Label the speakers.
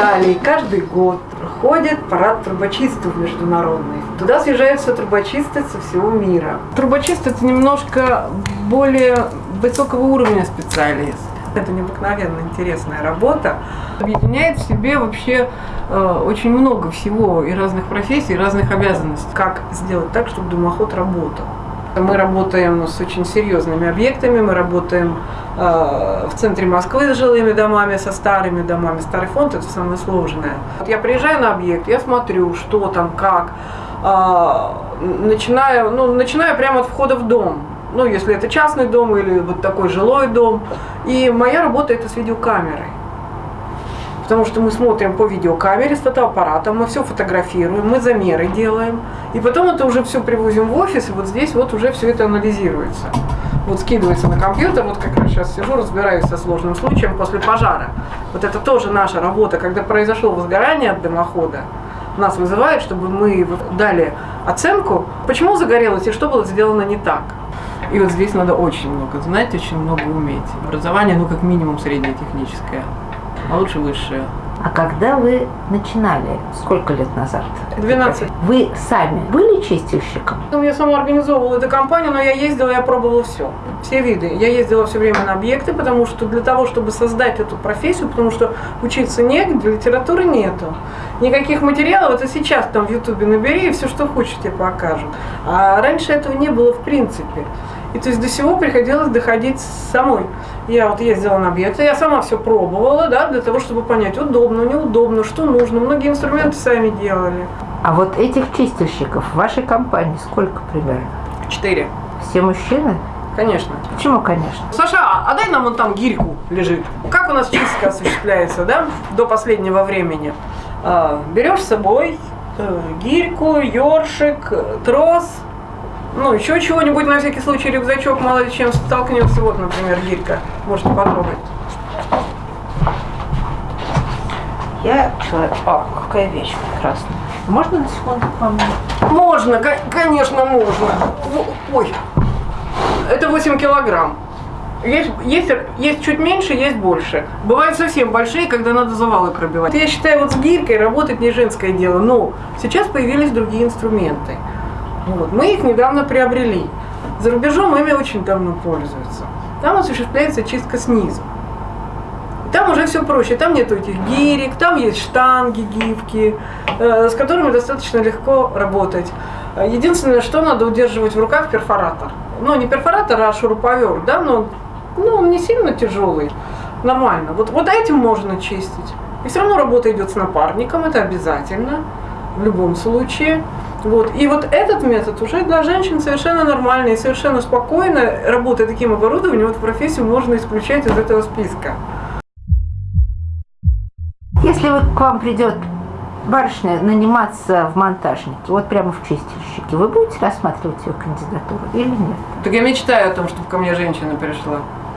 Speaker 1: Италии каждый год проходит парад трубочистов международный. Туда съезжаются трубочисты со всего мира. Трубочист – это немножко более высокого уровня специалист. Это необыкновенно интересная работа. Объединяет в себе вообще э, очень много всего и разных профессий, и разных обязанностей. Как сделать так, чтобы дымоход работал. Мы работаем с очень серьезными объектами, мы работаем э, в центре Москвы с жилыми домами, со старыми домами. Старый фонд – это самое сложное. Вот я приезжаю на объект, я смотрю, что там, как, э, начинаю, ну, начинаю прямо от входа в дом. Ну, если это частный дом или вот такой жилой дом. И моя работа – это с видеокамерой потому что мы смотрим по видеокамере с фотоаппаратом, мы все фотографируем, мы замеры делаем, и потом это уже все привозим в офис, и вот здесь вот уже все это анализируется. Вот скидывается на компьютер, вот как раз сейчас сижу, разбираюсь со сложным случаем после пожара. Вот это тоже наша работа, когда произошло возгорание от дымохода, нас вызывают, чтобы мы дали оценку, почему загорелось и что было сделано не так. И вот здесь надо очень много знать, очень много уметь. Образование, ну, как минимум, среднее техническое а лучше высшее.
Speaker 2: А когда вы начинали, сколько лет назад?
Speaker 1: 12.
Speaker 2: Вы сами были чистильщиком?
Speaker 1: Ну, я сама организовывала эту компанию, но я ездила, я пробовала все. Все виды. Я ездила все время на объекты, потому что для того, чтобы создать эту профессию, потому что учиться негде, литературы нету. Никаких материалов, это сейчас там в Ютубе набери, и все, что хочешь, тебе покажут. А раньше этого не было в принципе. И то есть до всего приходилось доходить самой. Я вот ездила на объекты, я сама все пробовала, да, для того, чтобы понять, удобно, неудобно, что нужно. Многие инструменты сами делали.
Speaker 2: А вот этих чистильщиков в вашей компании сколько примерно?
Speaker 1: Четыре.
Speaker 2: Все мужчины?
Speaker 1: Конечно.
Speaker 2: Почему, конечно?
Speaker 1: Саша, а дай нам вон там гирьку лежит. Как у нас чистка осуществляется, да, до последнего времени? А, берешь с собой э, гирьку, ёршик, трос, ну, еще чего-нибудь на всякий случай, рюкзачок, мало ли чем столкнется. Вот, например, гирька. Можете потрогать.
Speaker 2: Я человек... О, какая вещь прекрасная. Можно на секунду к вам?
Speaker 1: Можно, конечно, можно. Ой, это 8 килограмм. Есть, есть, есть чуть меньше, есть больше. Бывают совсем большие, когда надо завалы пробивать. Я считаю, вот с гирькой работать не женское дело, но сейчас появились другие инструменты. Вот. Мы их недавно приобрели. За рубежом ими очень давно пользуются. Там осуществляется чистка снизу. Там уже все проще, там нету этих гирек, там есть штанги, гибки, э, с которыми достаточно легко работать. Единственное, что надо удерживать в руках перфоратор. Ну, не перфоратор, а шуруповерт, да, но ну, он не сильно тяжелый, нормально. Вот, вот этим можно чистить. И все равно работа идет с напарником, это обязательно, в любом случае. Вот. И вот этот метод уже для женщин совершенно нормальный и совершенно спокойно, работая таким оборудованием, вот профессию можно исключать из этого списка.
Speaker 2: Если вы, к вам придет барышня наниматься в монтажнике, вот прямо в чистильщике, вы будете рассматривать ее кандидатуру или нет?
Speaker 1: Так я мечтаю о том, чтобы ко мне женщина пришла.